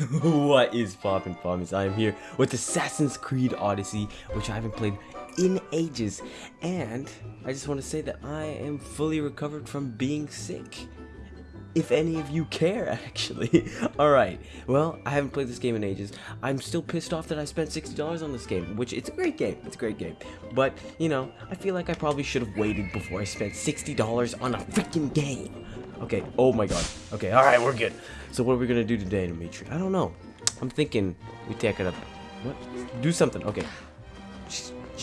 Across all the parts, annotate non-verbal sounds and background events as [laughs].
[laughs] what is poppin' pommies? I am here with Assassin's Creed Odyssey, which I haven't played in ages, and I just want to say that I am fully recovered from being sick. If any of you care, [laughs] actually. [laughs] Alright, well, I haven't played this game in ages. I'm still pissed off that I spent $60 on this game, which it's a great game. It's a great game. But, you know, I feel like I probably should have waited before I spent $60 on a freaking game. Okay, oh my god. Okay, alright, we're good. So what are we gonna do today, Dimitri? I don't know. I'm thinking we take it up. What? Do something. Okay.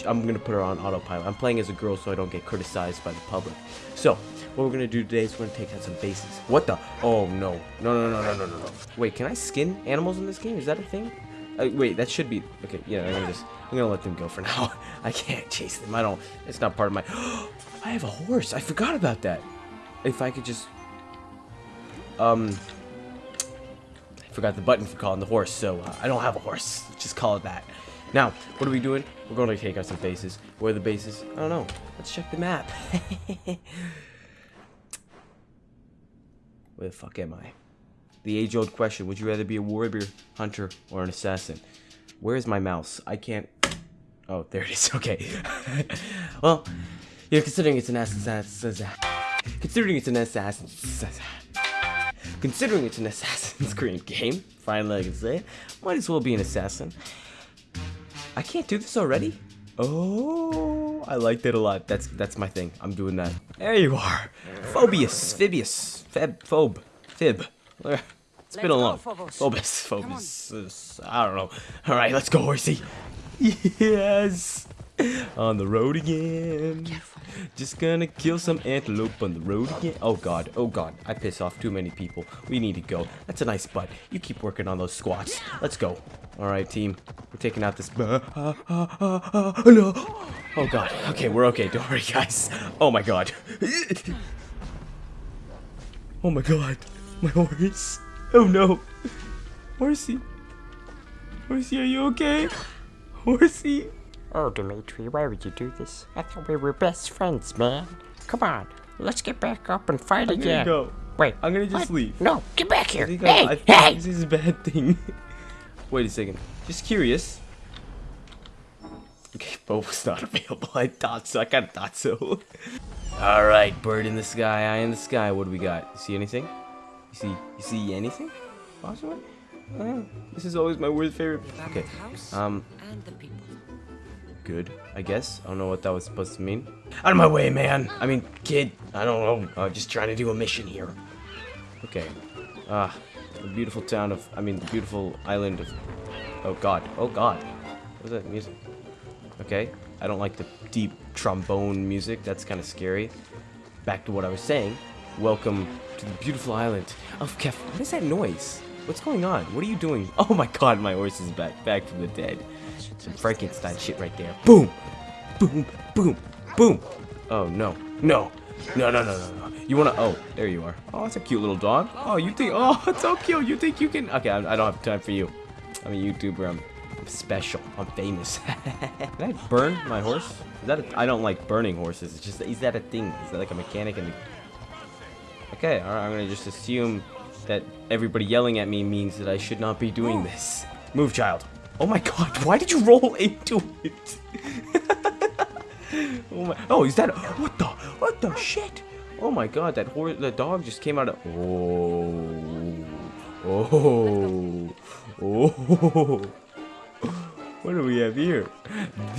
I'm gonna put her on autopilot. I'm playing as a girl so I don't get criticized by the public. So, what we're gonna do today is we're gonna take out some bases. What the? Oh no. No, no, no, no, no, no, no. Wait, can I skin animals in this game? Is that a thing? Uh, wait, that should be. Okay, yeah, I'm gonna just. I'm gonna let them go for now. [laughs] I can't chase them. I don't. It's not part of my. [gasps] I have a horse. I forgot about that. If I could just um, I forgot the button for calling the horse, so uh, I don't have a horse. Just call it that. Now, what are we doing? We're going to take out some bases. Where are the bases? I don't know. Let's check the map. [laughs] Where the fuck am I? The age-old question, would you rather be a warrior, hunter, or an assassin? Where is my mouse? I can't... Oh, there it is. [laughs] Okay. [laughs] well, you know, considering it's an assassin... Considering it's an assassin... Considering it's an Assassin's Creed game, finally I can say, might as well be an assassin. I can't do this already? Oh, I liked it a lot. That's that's my thing. I'm doing that. There you are. Phobius, Phibius, Feb, Phobe, Fib. It's been a long. Phobus, Phobus. I don't know. All right, let's go, horsey. [laughs] Yes. [laughs] On the road again. Careful. Just gonna kill some antelope on the road again. Oh god, oh god, I piss off too many people. We need to go. That's a nice butt. You keep working on those squats. Let's go. Alright, team. We're taking out this... Uh, uh, uh, no. Oh god. Okay, we're okay. Don't worry, guys. Oh my god. [laughs] Oh my god. My horse. Oh no. Horsey. Horsey, are you okay? Horsey. Oh, Dimitri, why would you do this? I thought we were best friends, man. Come on, let's get back up and fight I'm again. Gonna go. Wait, I'm gonna just what? leave. No, get back here. I hey, I, hey! This is a bad thing. [laughs] Wait a second. Just curious. [laughs] Okay, Bo was not available. I thought so. I kind of thought so. [laughs] All right, bird in the sky, eye in the sky. What do we got? You see anything? You see? You see anything? Possibly. Uh, this is always my worst favorite. Okay. Um good, I guess. I don't know what that was supposed to mean. Out of my way, man! I mean, kid, I don't know. Uh, just trying to do a mission here. Okay. Ah, the beautiful town of, I mean, the beautiful island of, oh god, oh god. What is that music? Okay, I don't like the deep trombone music. That's kind of scary. Back to what I was saying. Welcome to the beautiful island of Kef. What is that noise? What's going on? What are you doing? [laughs] Oh my god, my horse is back, back from the dead. Some Frankenstein shit right there. Boom! Boom! Boom! Boom! Oh, no. No! No, no, no, no, no. You wanna... Oh, there you are. Oh, that's a cute little dog. Oh, you think... Oh, [laughs] it's so cute. You think you can... Okay, I, I don't have time for you. I'm a YouTuber. I'm, I'm special. I'm famous. [laughs] Can I burn my horse? Is that a, I don't like burning horses. It's just... Is that a thing? Is that like a mechanic in the... Okay, alright. I'm gonna just assume that everybody yelling at me means that I should not be doing oh. this. Move, child. Oh my god, why did you roll into it? [laughs] oh my, oh, is that, what the, what the shit? Oh my god, that horse, the dog just came out of, oh, oh, oh. [laughs] What do we have here?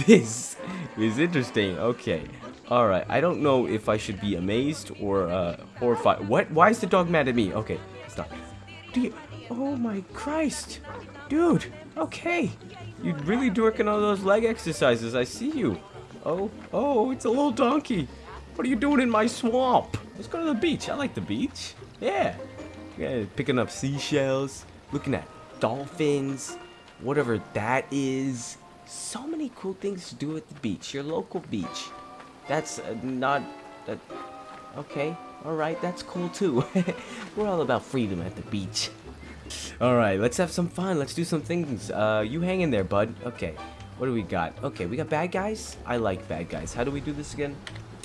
This is interesting. Okay. Alright. I don't know if I should be amazed or uh, horrified. What? Why is the dog mad at me? Okay. Stop. Do you... Oh my Christ. Dude. Okay. You're really working on those leg exercises. I see you. Oh, oh, it's a little donkey. What are you doing in my swamp? Let's go to the beach. I like the beach. Yeah. Yeah, picking up seashells, looking at dolphins, whatever that is. So many cool things to do at the beach, your local beach. That's uh, not... Uh, okay, alright, that's cool too. [laughs] We're all about freedom at the beach. Alright, let's have some fun. Let's do some things. Uh, you hang in there, bud. Okay. What do we got? Okay, we got bad guys? I like bad guys. How do we do this again?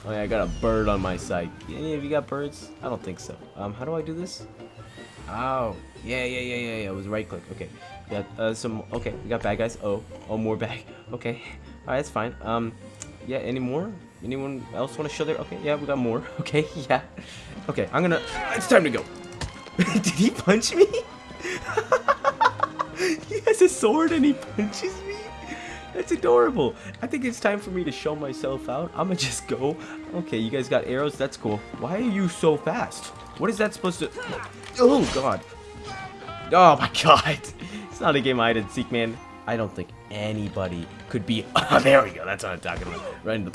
Oh yeah, I got a bird on my side. Any of you got birds? I don't think so. Um, how do I do this? Oh. Yeah, yeah, yeah, yeah, yeah. It was right click. Okay. Got uh, some. Okay, we got bad guys. Oh, oh, more bad. [laughs] Okay. All right, that's fine. Um, yeah. Any more? Anyone else want to show their? Okay. Yeah, we got more. [laughs] Okay. Yeah. Okay. I'm gonna. It's time to go. [laughs] Did he punch me? [laughs] he has a sword and he punches me. That's adorable. I think it's time for me to show myself out. I'm gonna just go. Okay, you guys got arrows. That's cool. Why are you so fast? What is that supposed to... Oh, God. Oh, my God. [laughs] It's not a game I didn't seek, man. I don't think anybody could be... [laughs] Oh, there we go. That's what I'm talking about. Right in the...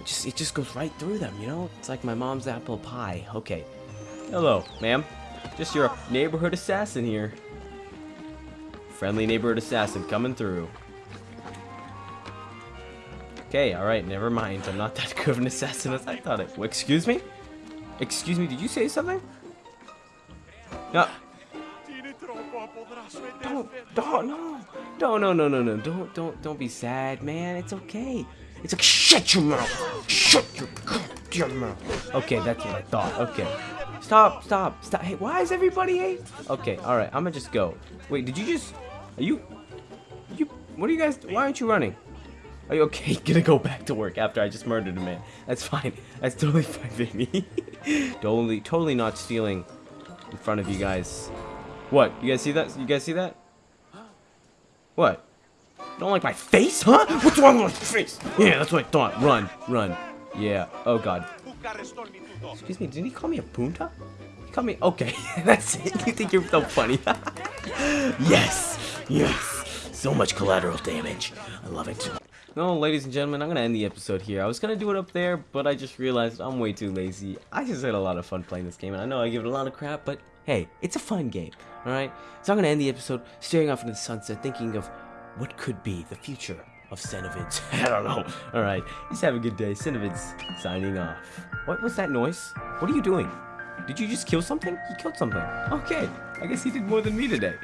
It just, it just goes right through them, you know? It's like my mom's apple pie. Okay. Hello, ma'am. Just your neighborhood assassin here. Friendly neighborhood assassin coming through. Okay, alright, never mind. I'm not that [laughs] good of an assassin as I thought it. Excuse me? Excuse me, did you say something? No. Don't, don't, no. Don't, no, no, no, no. Don't, don't, don't be sad, man. It's okay. It's like, shut your mouth. Shut your goddamn mouth. Okay, that's what I thought. Okay. Stop, stop, stop. Hey, why is everybody hate? Okay, alright, I'm gonna just go. Wait, did you just... Are you... You... What are you guys... Why aren't you running? Are you okay? [laughs] Gonna go back to work after I just murdered a man. That's fine. That's totally [laughs] fine, baby. [laughs] totally, totally not stealing in front of you guys. What? You guys see that? You guys see that? What? Don't like my face, huh? What's wrong with my face? Yeah, that's what I thought. Run, run. Yeah. Oh God. Excuse me. Did he call me a punta? He called me. Okay, [laughs] that's it. You think you're so funny? [laughs] yes, yes. So much collateral damage. I love it. No, ladies and gentlemen, I'm gonna end the episode here. I was gonna do it up there, but I just realized I'm way too lazy. I just had a lot of fun playing this game, and I know I give it a lot of crap, but hey, it's a fun game, alright? So I'm gonna end the episode staring off into the sunset, thinking of what could be the future of Cenovids. [laughs] I don't know. Alright, just have a good day. Cenovids signing off. What was that noise? What are you doing? Did you just kill something? You killed something. Okay, I guess he did more than me today.